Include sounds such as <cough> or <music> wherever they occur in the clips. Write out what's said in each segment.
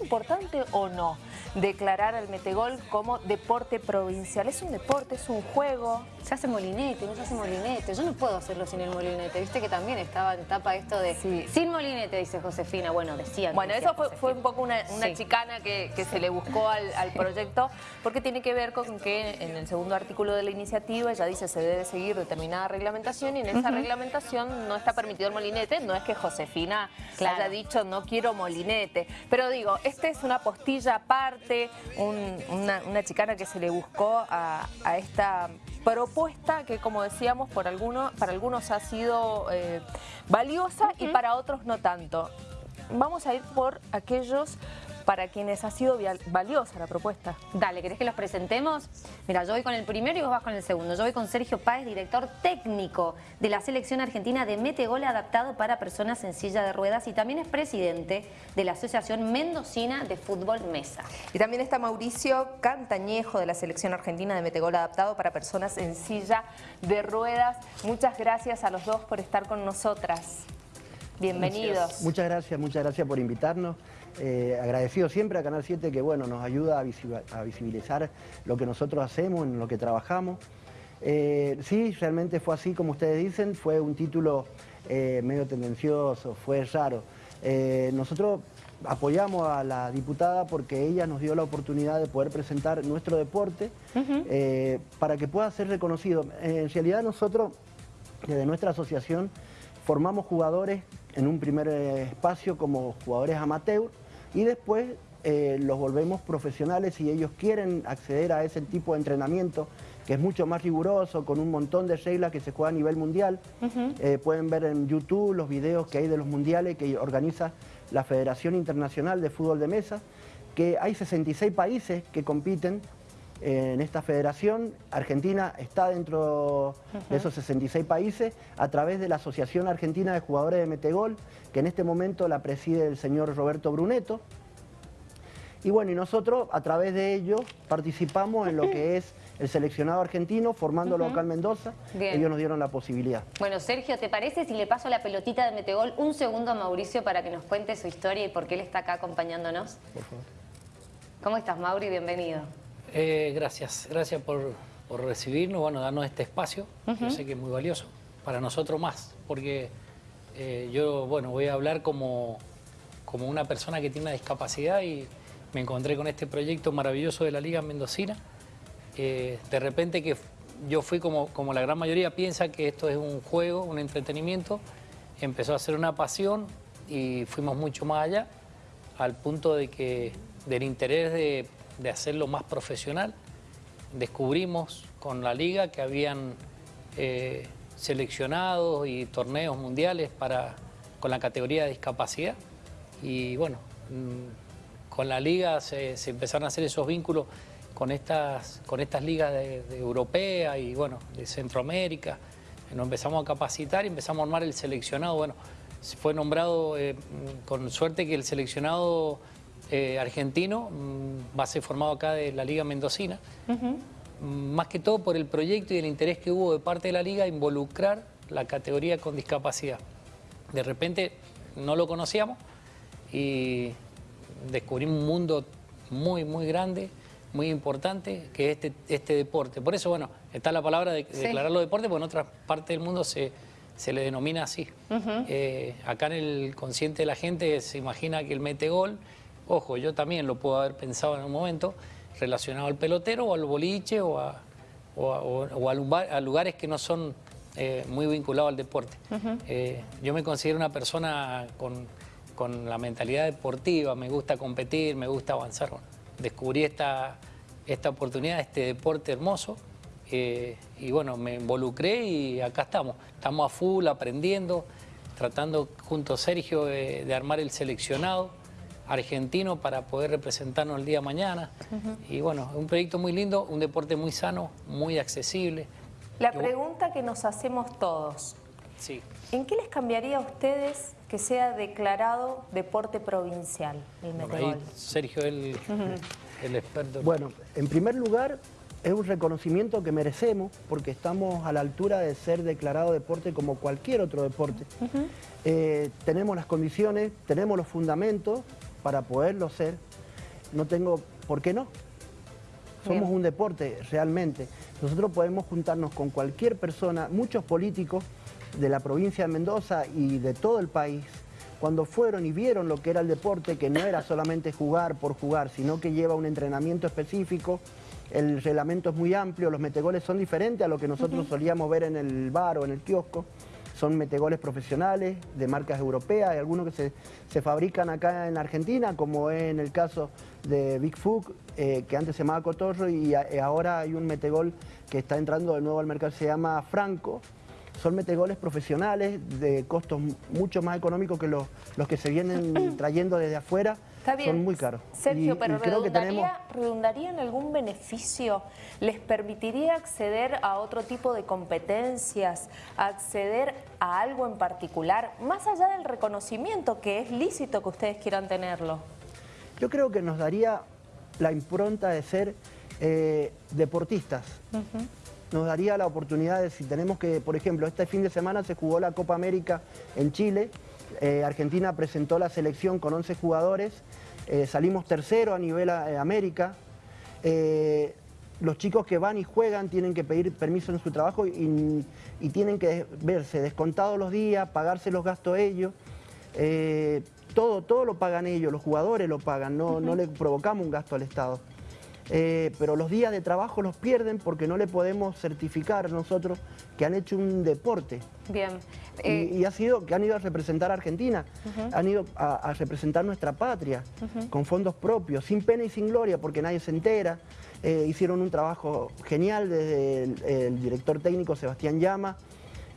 importante o no declarar al metegol como deporte provincial? ¿Es un deporte, es un juego? Se hace molinete, no se hace molinete. Yo no puedo hacerlo sin el molinete. Viste que también estaba en etapa esto de... Sin molinete, dice Josefina. Bueno, decía Bueno, eso fue, un poco una, chicana que, se le buscó al, proyecto porque tiene que ver con que en el segundo artículo de la iniciativa ella dice se debe seguir determinada reglamentación y en esa reglamentación no está permitido el molinete. No es que Josefina haya dicho no quiero molinete. Pero digo, esta es una postilla aparte, una, chicana que se le buscó a, esta propuesta que como decíamos por algunos, para algunos ha sido eh, valiosa y para otros no tanto. Vamos a ir por aquellos para quienes ha sido valiosa la propuesta. Dale, ¿querés que los presentemos? Mira, yo voy con el primero y vos vas con el segundo. Yo voy con Sergio Páez, director técnico de la selección argentina de Metegol adaptado para personas en silla de ruedas y también es presidente de la Asociación Mendocina de Fútbol Mesa. Y también está Mauricio Cantañejo de la selección argentina de Metegol adaptado para personas en silla de ruedas. Muchas gracias a los dos por estar con nosotras. Bienvenidos. Muchas gracias, muchas gracias por invitarnos. Eh, agradecido siempre a Canal 7 que bueno, nos ayuda a, visibilizar lo que nosotros hacemos, en lo que trabajamos. Eh, sí, realmente fue así como ustedes dicen, fue un título eh, medio tendencioso, fue raro. nosotros apoyamos a la diputada porque ella nos dio la oportunidad de poder presentar nuestro deporte para que pueda ser reconocido. En realidad nosotros, desde nuestra asociación, formamos jugadores en un primer espacio como jugadores amateur y después eh, los volvemos profesionales y ellos quieren acceder a ese tipo de entrenamiento que es mucho más riguroso, con un montón de reglas que se juega a nivel mundial. Eh, pueden ver en YouTube los videos que hay de los mundiales que organiza la Federación Internacional de Fútbol de Mesa, que hay 66 países que compiten en esta federación. Argentina está dentro de esos 66 países a través de la Asociación Argentina de Jugadores de Metegol, que en este momento la preside el señor Roberto Bruneto. Y bueno, y nosotros a través de ello participamos en lo que es el seleccionado argentino, formándolo acá en Mendoza. Ellos nos dieron la posibilidad. Bueno, Sergio, ¿te parece si le paso la pelotita de Metegol un segundo a Mauricio para que nos cuente su historia y por qué él está acá acompañándonos? Por favor. ¿Cómo estás, Mauri? Bienvenido. Eh, gracias, gracias por, recibirnos, bueno, darnos este espacio, yo sé que es muy valioso, para nosotros más, porque eh, yo, bueno, voy a hablar como, como una persona que tiene una discapacidad y me encontré con este proyecto maravilloso de la Liga Mendocina. Eh, de repente que yo fui como, como la gran mayoría piensa que esto es un juego, un entretenimiento, empezó a ser una pasión y fuimos mucho más allá, al punto de que del interés de de hacerlo más profesional. Descubrimos con la liga que habían eh, seleccionados y torneos mundiales para, con la categoría de discapacidad. Y bueno, mm, con la liga se, empezaron a hacer esos vínculos con estas, con estas ligas de, europea y bueno, de Centroamérica. Nos empezamos a capacitar y empezamos a armar el seleccionado. Bueno, fue nombrado eh, con suerte que el seleccionado eh, argentino, mm, va a ser formado acá de la Liga Mendocina. Mm, más que todo por el proyecto y el interés que hubo de parte de la Liga involucrar la categoría con discapacidad. De repente no lo conocíamos y descubrimos un mundo muy, muy grande, muy importante, que es este, este deporte. Por eso, bueno, está la palabra de declararlo deporte, porque en otras partes del mundo se, se le denomina así. Eh, acá en el consciente de la gente se imagina que el mete gol Ojo, yo también lo puedo haber pensado en un momento relacionado al pelotero o al boliche o a, lugares que no son eh, muy vinculados al deporte. Eh, yo me considero una persona con, la mentalidad deportiva, me gusta competir, me gusta avanzar. descubrí esta, esta oportunidad, este deporte hermoso, eh, y bueno, me involucré y acá estamos. Estamos a full aprendiendo, tratando junto a Sergio de armar el seleccionado argentino para poder representarnos el día de mañana. Y bueno, un proyecto muy lindo, un deporte muy sano, muy accesible. La pregunta que nos hacemos todos. Sí. ¿En qué les cambiaría a ustedes que sea declarado deporte provincial el Sergio, el, el experto. Bueno, en primer lugar, es un reconocimiento que merecemos porque estamos a la altura de ser declarado deporte como cualquier otro deporte. Eh, tenemos las condiciones, tenemos los fundamentos para poderlo ser, no tengo por qué no. Somos un deporte realmente. Nosotros podemos juntarnos con cualquier persona, muchos políticos de la provincia de Mendoza y de todo el país, cuando fueron y vieron lo que era el deporte, que no era solamente jugar por jugar, sino que lleva un entrenamiento específico, el reglamento es muy amplio, los metegoles son diferentes a lo que nosotros solíamos ver en el bar o en el kiosco, son metegoles profesionales de marcas europeas, hay algunos que se, fabrican acá en Argentina, como es en el caso de Big Fook, eh, que antes se llamaba Cotorro, y ahora hay un metegol que está entrando de nuevo al mercado, se llama Franco, son metegoles profesionales de costos mucho más económicos que los, los que se vienen <coughs> trayendo desde afuera. Son muy caros. Sergio, pero redundaría, ¿redundaría en algún beneficio? ¿Les permitiría acceder a otro tipo de competencias, acceder a algo en particular, más allá del reconocimiento que es lícito que ustedes quieran tenerlo? Yo creo que nos daría la impronta de ser eh, deportistas nos daría la oportunidad de si tenemos que, por ejemplo, este fin de semana se jugó la Copa América en Chile, eh, Argentina presentó la selección con 11 jugadores, eh, salimos tercero a nivel eh, América, los chicos que van y juegan tienen que pedir permiso en su trabajo y, tienen que verse descontados los días, pagarse los gastos ellos, todo, todo lo pagan ellos, los jugadores lo pagan, no, no le provocamos un gasto al Estado. Eh, pero los días de trabajo los pierden porque no le podemos certificar nosotros que han hecho un deporte. Bien. y, eh, ha sido que han ido a representar a Argentina, han ido a, representar nuestra patria, con fondos propios, sin pena y sin gloria, porque nadie se entera. Eh, hicieron un trabajo genial desde el director técnico Sebastián Llama,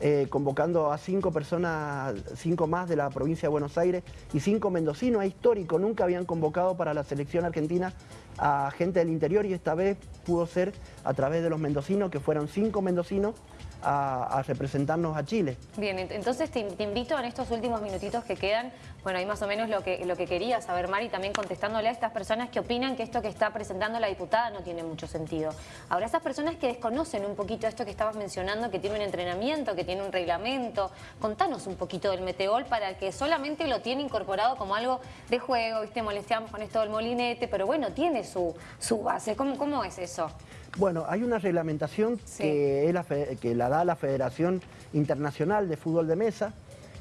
eh, convocando a cinco personas, cinco más de la provincia de Buenos Aires y cinco mendocinos, es histórico, nunca habían convocado para la selección argentina a gente del interior y esta vez pudo ser a través de los mendocinos, que fueron cinco mendocinos a, representarnos a Chile. Bien, entonces te, invito en estos últimos minutitos que quedan, bueno, ahí más o menos lo que, lo que quería saber, Mari, también contestándole a estas personas que opinan que esto que está presentando la diputada no tiene mucho sentido. Ahora, esas personas que desconocen un poquito esto que estabas mencionando, que tiene un entrenamiento, que tiene un reglamento, contanos un poquito del metegol para que solamente lo tiene incorporado como algo de juego, ¿viste? Molesteamos con esto del molinete, pero bueno, tiene su, su base. ¿Cómo, ¿Cómo es eso? Bueno, hay una reglamentación que, la, que la da la Federación Internacional de Fútbol de Mesa.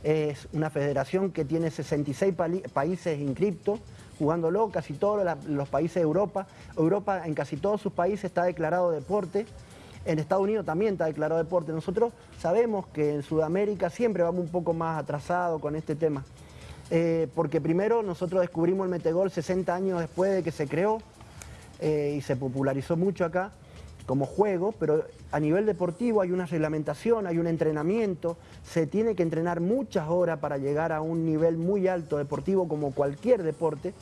Es una federación que tiene 66 países inscriptos, jugándolo, casi todos los países de Europa. Europa en casi todos sus países está declarado deporte. En Estados Unidos también está declarado deporte. Nosotros sabemos que en Sudamérica siempre vamos un poco más atrasados con este tema. Eh, porque primero nosotros descubrimos el metegol 60 años después de que se creó eh, y se popularizó mucho acá como juego, pero a nivel deportivo hay una reglamentación, hay un entrenamiento, se tiene que entrenar muchas horas para llegar a un nivel muy alto deportivo como cualquier deporte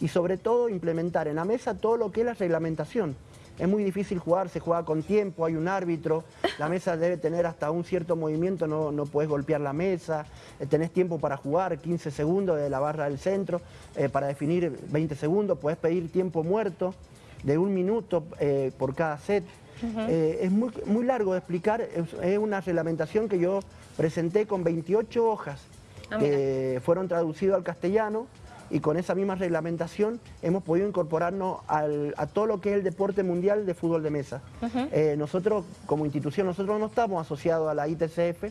y sobre todo implementar en la mesa todo lo que es la reglamentación. Es muy difícil jugar, se juega con tiempo, hay un árbitro, la mesa debe tener hasta un cierto movimiento, no, no puedes golpear la mesa, eh, tenés tiempo para jugar, 15 segundos de la barra del centro, eh, para definir 20 segundos, puedes pedir tiempo muerto de un minuto eh, por cada set. Eh, es muy, muy largo de explicar, es, una reglamentación que yo presenté con 28 hojas ah, que fueron traducidas al castellano y con esa misma reglamentación hemos podido incorporarnos a todo lo que es el deporte mundial de fútbol de mesa. Eh, nosotros como institución, nosotros no estamos asociados a la ITCF,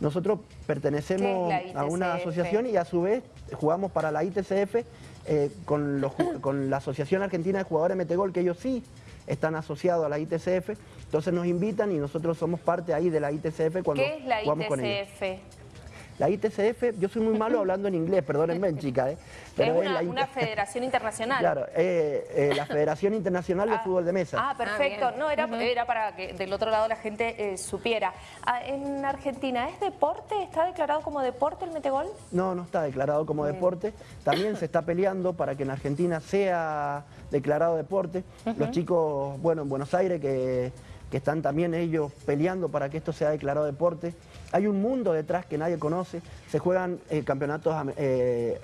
nosotros pertenecemos a una asociación y a su vez jugamos para la ITCF eh, <coughs> con, la Asociación Argentina de Jugadores Metegol, que ellos sí están asociados a la ITCF, entonces nos invitan y nosotros somos parte ahí de la ITCF cuando ¿Qué es la jugamos con ellos. La ITCF, yo soy muy malo hablando en inglés, perdónenme, <laughs> chica. ¿eh? Pero es una, federación internacional. Claro, eh, eh, la Federación Internacional de ah, Fútbol de Mesa. Ah, perfecto. no, era, era para que del otro lado la gente eh, supiera. Ah, ¿En Argentina es deporte? ¿Está declarado como deporte el metegol? No, no está declarado como deporte. También se está peleando para que en Argentina sea declarado deporte. Los chicos, bueno, en Buenos Aires que que están también ellos peleando para que esto sea declarado deporte. Hay un mundo detrás que nadie conoce, se juegan eh, campeonatos, eh,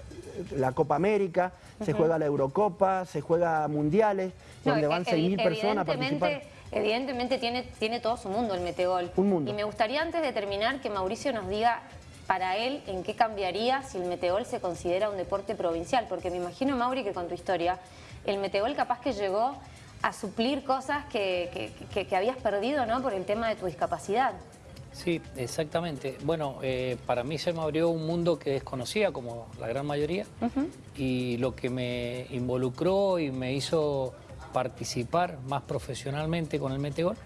la Copa América, se juega la Eurocopa, se juega mundiales, donde van 6.000 personas a participar. Evidentemente tiene, tiene todo su mundo el metegol. Un mundo. Y me gustaría antes de terminar que Mauricio nos diga para él, ¿en qué cambiaría si el metegol se considera un deporte provincial? Porque me imagino, Mauri, que con tu historia, el metegol capaz que llegó a suplir cosas que, que, habías perdido ¿no? por el tema de tu discapacidad. Sí, exactamente. Bueno, eh, para mí se me abrió un mundo que desconocía, como la gran mayoría, y lo que me involucró y me hizo participar más profesionalmente con el metegol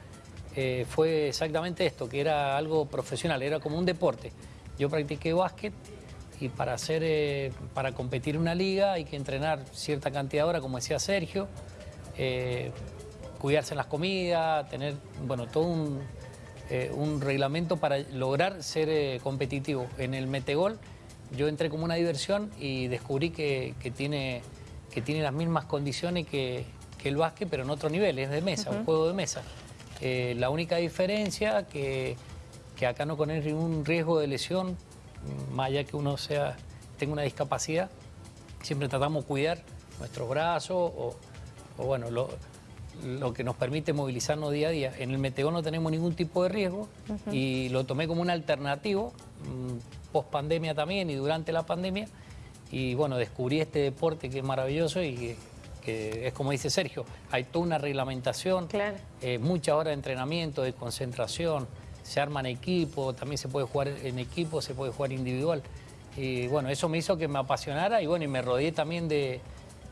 eh, fue exactamente esto, que era algo profesional, era como un deporte. Yo practiqué básquet y para, hacer, eh, para competir en una liga hay que entrenar cierta cantidad de horas, como decía Sergio, eh, cuidarse en las comidas, tener bueno, todo un, un reglamento para lograr ser competitivo. En el metegol yo entré como una diversión y descubrí que, tiene, que tiene las mismas condiciones que, que el básquet, pero en otro nivel, es de mesa, un juego de mesa. Eh, la única diferencia que, que acá no corre ningún riesgo de lesión, más allá que uno sea, tenga una discapacidad, siempre tratamos de cuidar nuestros brazos o, bueno, lo, que nos permite movilizarnos día a día. En el metegón no tenemos ningún tipo de riesgo y lo tomé como un alternativo, mm, post pandemia también y durante la pandemia. Y bueno, descubrí este deporte que es maravilloso y que que es como dice Sergio, hay toda una reglamentación, eh, muchas horas de entrenamiento, de concentración, se arman equipos, también se puede jugar en equipo, se puede jugar individual. Y bueno, eso me hizo que me apasionara y bueno, y me rodeé también de,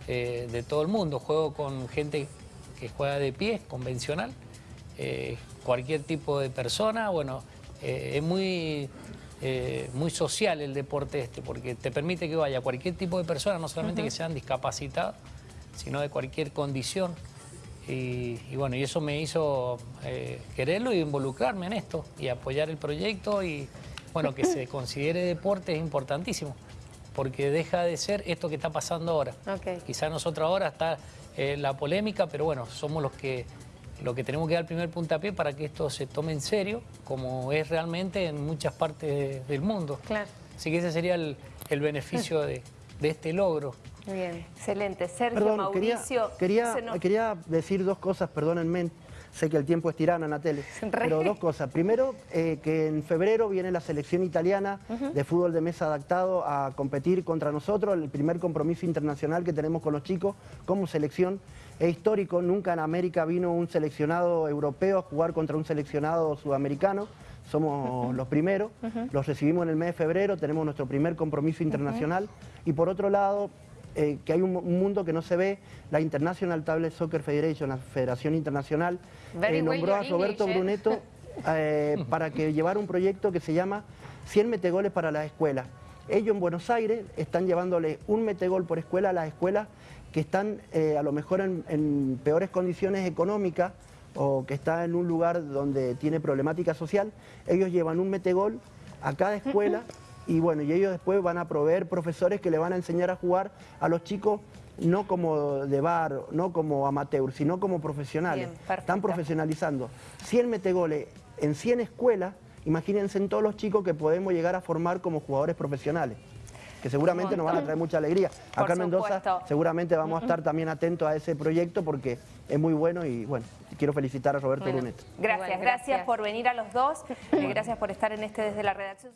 eh, de todo el mundo. Juego con gente que juega de pie, convencional, eh, cualquier tipo de persona, bueno, es muy... muy social el deporte este, porque te permite que vaya cualquier tipo de persona, no solamente que sean discapacitados, sino de cualquier condición. Y, bueno, y eso me hizo eh, quererlo y involucrarme en esto y apoyar el proyecto y bueno, que se considere deporte es importantísimo porque deja de ser esto que está pasando ahora. Okay. Quizá nosotros ahora está eh, la polémica, pero bueno, somos los que, lo que tenemos que dar el primer puntapié para que esto se tome en serio, como es realmente en muchas partes del mundo. Claro. Así que ese sería el, beneficio de, de este logro. Bien, excelente. Sergio, Mauricio... Quería, quería, decir dos cosas, perdónenme, sé que el tiempo es tirano en la tele, pero dos cosas. Primero, eh, que en febrero viene la selección italiana de fútbol de mesa adaptado a competir contra nosotros, el primer compromiso internacional que tenemos con los chicos como selección. Es histórico, nunca en América vino un seleccionado europeo a jugar contra un seleccionado sudamericano. Somos los primeros, los recibimos en el mes de febrero, tenemos nuestro primer compromiso internacional. Y por otro lado eh, que hay un, mundo que no se ve, la International Table Soccer Federation, la Federación Internacional, eh, nombró a Roberto eh. Bruneto <laughs> para que llevara un proyecto que se llama 100 metegoles para las escuelas. Ellos en Buenos Aires están llevándole un metegol por escuela a las escuelas que están a lo mejor en, peores condiciones económicas o que están en un lugar donde tiene problemática social. Ellos llevan un metegol a cada <laughs> escuela y bueno, y ellos después van a proveer profesores que le van a enseñar a jugar a los chicos no como de bar, no como amateur, sino como profesionales. Están profesionalizando. 100 metegoles en 100 escuelas, imagínense en todos los chicos que podemos llegar a formar como jugadores profesionales que seguramente nos van a traer mucha alegría. Acá en Mendoza seguramente vamos a estar también atentos a ese proyecto porque es muy bueno y bueno, quiero felicitar a Roberto Brunet. Gracias, gracias, por venir a los dos, <laughs> y gracias por estar en este desde la redacción.